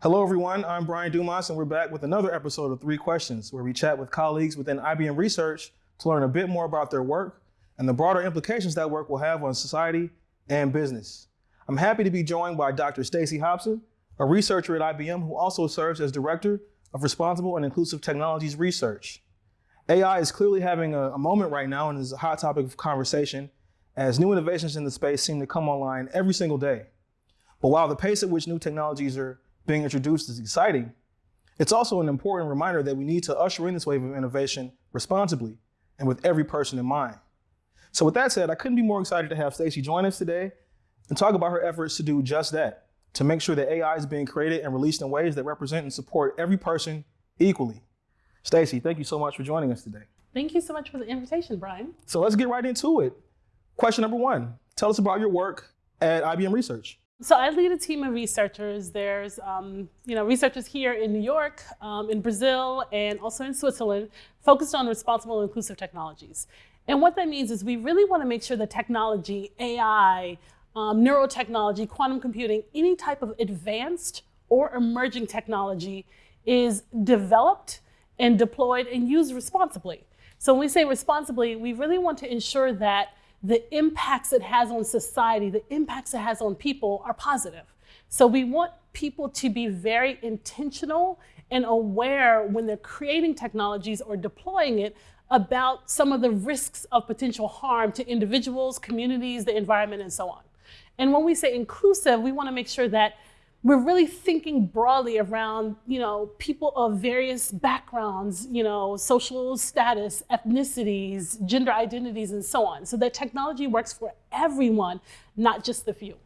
Hello, everyone. I'm Brian Dumas, and we're back with another episode of Three Questions, where we chat with colleagues within IBM Research to learn a bit more about their work and the broader implications that work will have on society and business. I'm happy to be joined by Dr. Stacy Hobson, a researcher at IBM who also serves as Director of Responsible and Inclusive Technologies Research. AI is clearly having a, a moment right now and is a hot topic of conversation as new innovations in the space seem to come online every single day. But while the pace at which new technologies are being introduced is exciting, it's also an important reminder that we need to usher in this wave of innovation responsibly and with every person in mind. So with that said, I couldn't be more excited to have Stacy join us today and talk about her efforts to do just that, to make sure that AI is being created and released in ways that represent and support every person equally. Stacy, thank you so much for joining us today. Thank you so much for the invitation, Brian. So let's get right into it. Question number one, tell us about your work at IBM Research. So I lead a team of researchers. There's um, you know, researchers here in New York, um, in Brazil, and also in Switzerland, focused on responsible and inclusive technologies. And what that means is we really want to make sure that technology, AI, um, neurotechnology, quantum computing, any type of advanced or emerging technology is developed and deployed and used responsibly. So when we say responsibly, we really want to ensure that the impacts it has on society, the impacts it has on people are positive. So we want people to be very intentional and aware when they're creating technologies or deploying it about some of the risks of potential harm to individuals, communities, the environment, and so on. And when we say inclusive, we want to make sure that we're really thinking broadly around, you know, people of various backgrounds, you know, social status, ethnicities, gender identities, and so on. So that technology works for everyone, not just the few.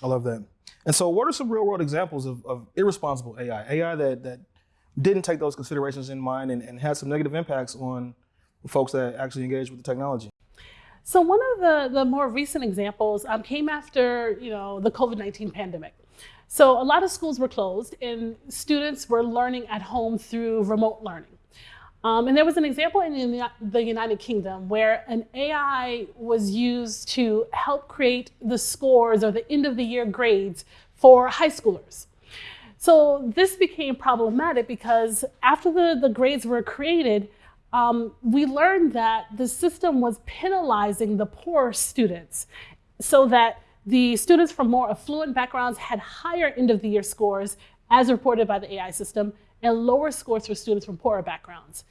I love that. And so what are some real world examples of, of irresponsible AI, AI that, that didn't take those considerations in mind and, and had some negative impacts on folks that actually engage with the technology? So one of the, the more recent examples um, came after, you know, the COVID-19 pandemic. So a lot of schools were closed and students were learning at home through remote learning. Um, and there was an example in the United Kingdom where an AI was used to help create the scores or the end of the year grades for high schoolers. So this became problematic because after the, the grades were created, um, we learned that the system was penalizing the poor students so that the students from more affluent backgrounds had higher end of the year scores as reported by the AI system and lower scores for students from poorer backgrounds.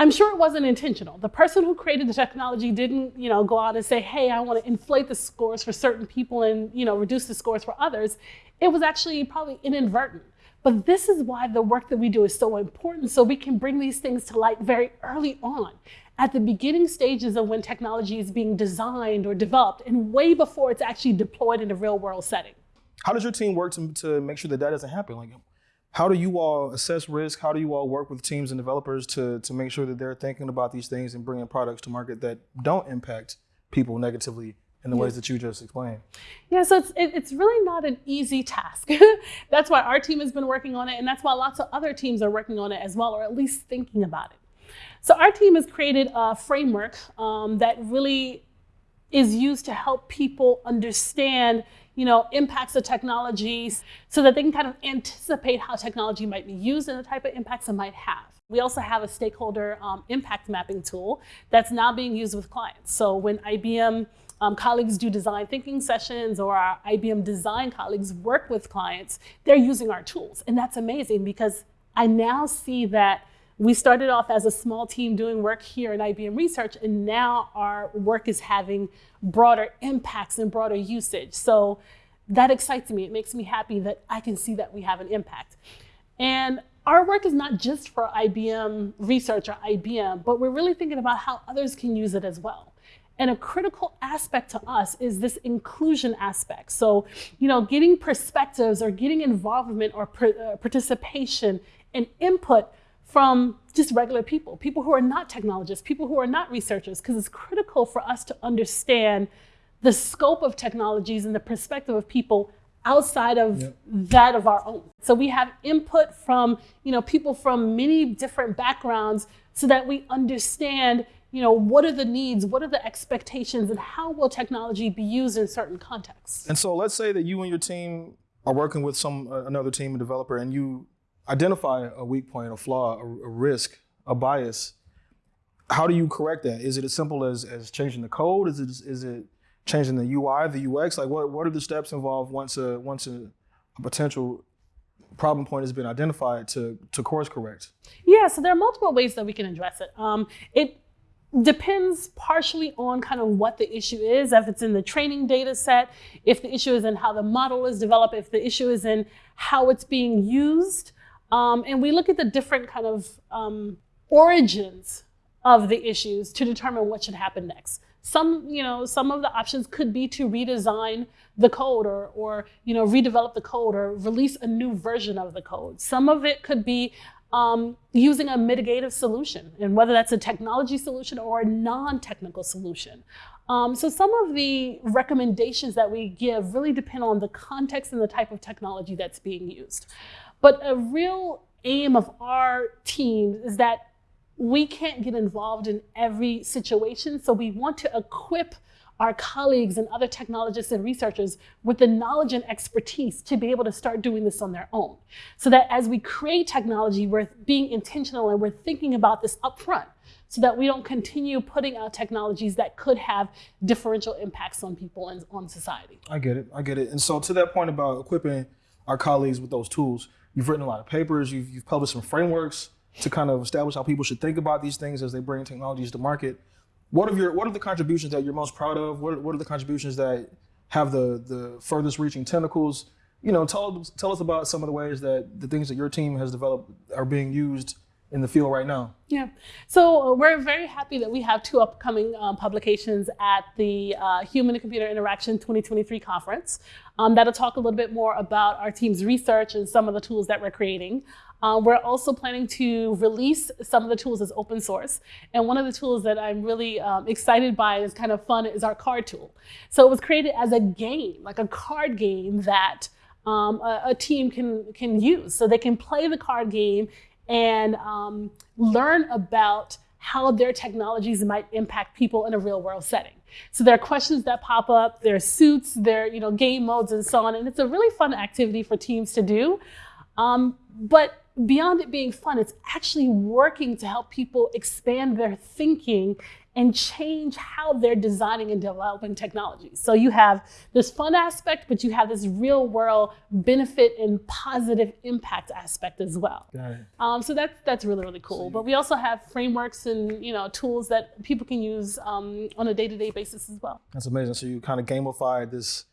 I'm sure it wasn't intentional. The person who created the technology didn't, you know, go out and say, hey, I want to inflate the scores for certain people and, you know, reduce the scores for others. It was actually probably inadvertent. But this is why the work that we do is so important so we can bring these things to light very early on at the beginning stages of when technology is being designed or developed and way before it's actually deployed in a real world setting. How does your team work to, to make sure that that doesn't happen? Like, how do you all assess risk? How do you all work with teams and developers to, to make sure that they're thinking about these things and bringing products to market that don't impact people negatively in the ways that you just explained? Yeah, so it's, it, it's really not an easy task. that's why our team has been working on it, and that's why lots of other teams are working on it as well, or at least thinking about it. So our team has created a framework um, that really is used to help people understand you know, impacts of technologies so that they can kind of anticipate how technology might be used and the type of impacts it might have. We also have a stakeholder um, impact mapping tool that's now being used with clients. So when IBM um, colleagues do design thinking sessions or our IBM design colleagues work with clients, they're using our tools. And that's amazing because I now see that we started off as a small team doing work here in IBM Research, and now our work is having broader impacts and broader usage. So that excites me. It makes me happy that I can see that we have an impact. And our work is not just for IBM Research or IBM, but we're really thinking about how others can use it as well. And a critical aspect to us is this inclusion aspect. So, you know, getting perspectives or getting involvement or uh, participation and input from just regular people, people who are not technologists, people who are not researchers, because it's critical for us to understand the scope of technologies and the perspective of people outside of yep. that of our own. So we have input from you know, people from many different backgrounds so that we understand you know, what are the needs, what are the expectations, and how will technology be used in certain contexts. And so let's say that you and your team are working with some uh, another team, a developer, and you identify a weak point, a flaw, a, a risk, a bias, how do you correct that? Is it as simple as as changing the code? Is it is it changing the UI, the UX? Like what what are the steps involved once a once a, a potential problem point has been identified to to course correct? Yeah, so there are multiple ways that we can address it. Um, it depends partially on kind of what the issue is if it's in the training data set if the issue is in how the model is developed if the issue is in how it's being used um, and we look at the different kind of um, origins of the issues to determine what should happen next. Some, you know, some of the options could be to redesign the code or, or you know, redevelop the code or release a new version of the code. Some of it could be um, using a mitigative solution, and whether that's a technology solution or a non-technical solution. Um, so some of the recommendations that we give really depend on the context and the type of technology that's being used. But a real aim of our team is that we can't get involved in every situation. So we want to equip our colleagues and other technologists and researchers with the knowledge and expertise to be able to start doing this on their own. So that as we create technology, we're being intentional and we're thinking about this upfront so that we don't continue putting out technologies that could have differential impacts on people and on society. I get it. I get it. And so to that point about equipping our colleagues with those tools, you've written a lot of papers, you've, you've published some frameworks to kind of establish how people should think about these things as they bring technologies to market. What are your what are the contributions that you're most proud of? What, what are the contributions that have the the furthest reaching tentacles? You know, tell tell us about some of the ways that the things that your team has developed are being used in the field right now? Yeah, so uh, we're very happy that we have two upcoming um, publications at the uh, Human and Computer Interaction 2023 conference um, that'll talk a little bit more about our team's research and some of the tools that we're creating. Uh, we're also planning to release some of the tools as open source. And one of the tools that I'm really um, excited by is kind of fun is our card tool. So it was created as a game, like a card game that um, a, a, team can, can use. So they can play the card game and um, learn about how their technologies might impact people in a real world setting. So there are questions that pop up, there are suits, there are you know, game modes and so on. And it's a really fun activity for teams to do. Um, but beyond it being fun, it's actually working to help people expand their thinking and change how they're designing and developing technologies. So you have this fun aspect, but you have this real world benefit and positive impact aspect as well. Got it. Um, so that's that's really really cool. But we also have frameworks and you know tools that people can use um, on a day to day basis as well. That's amazing. So you kind of gamified this,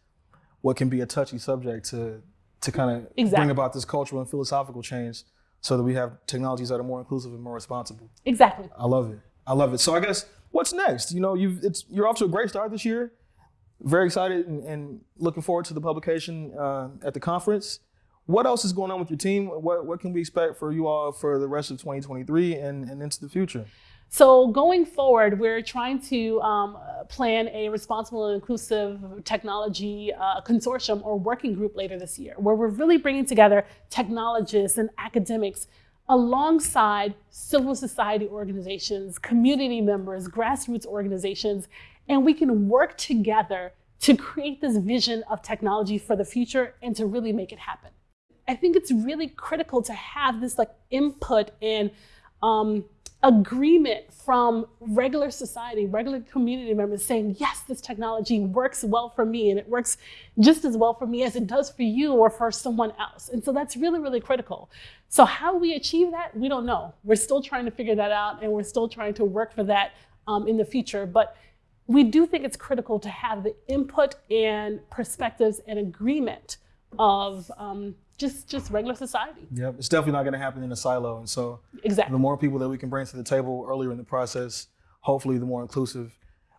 what can be a touchy subject to to kind of exactly. bring about this cultural and philosophical change so that we have technologies that are more inclusive and more responsible. Exactly. I love it. I love it. So I guess what's next? You know, you've it's you're off to a great start this year. Very excited and, and looking forward to the publication uh, at the conference. What else is going on with your team? What what can we expect for you all for the rest of 2023 and, and into the future? So going forward, we're trying to um, plan a responsible and inclusive technology uh, consortium or working group later this year, where we're really bringing together technologists and academics alongside civil society organizations, community members, grassroots organizations, and we can work together to create this vision of technology for the future and to really make it happen. I think it's really critical to have this like input and um, agreement from regular society, regular community members saying, yes, this technology works well for me and it works just as well for me as it does for you or for someone else. And so that's really, really critical. So how we achieve that, we don't know. We're still trying to figure that out and we're still trying to work for that um, in the future. But we do think it's critical to have the input and perspectives and agreement of um, just just regular society. Yep, it's definitely not going to happen in a silo. And so, exactly, the more people that we can bring to the table earlier in the process, hopefully, the more inclusive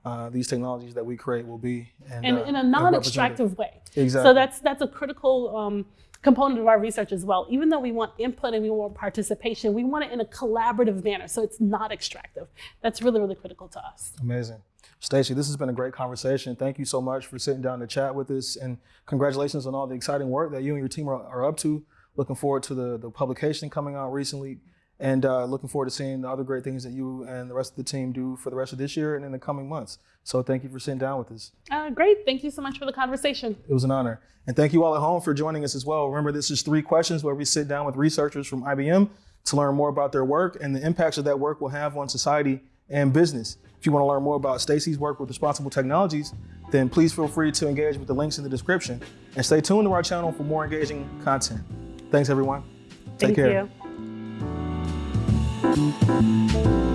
uh, these technologies that we create will be. And, and uh, in a non-extractive way. Exactly. So that's that's a critical um, component of our research as well. Even though we want input and we want participation, we want it in a collaborative manner, so it's not extractive. That's really really critical to us. Amazing. Stacy, this has been a great conversation. Thank you so much for sitting down to chat with us, and congratulations on all the exciting work that you and your team are, are up to. Looking forward to the, the publication coming out recently and uh, looking forward to seeing the other great things that you and the rest of the team do for the rest of this year and in the coming months. So thank you for sitting down with us. Uh, great. Thank you so much for the conversation. It was an honor. And thank you all at home for joining us as well. Remember, this is three questions where we sit down with researchers from IBM to learn more about their work and the impacts that that work will have on society and business. If you want to learn more about Stacy's work with responsible technologies, then please feel free to engage with the links in the description and stay tuned to our channel for more engaging content. Thanks, everyone. Take Thank care. you.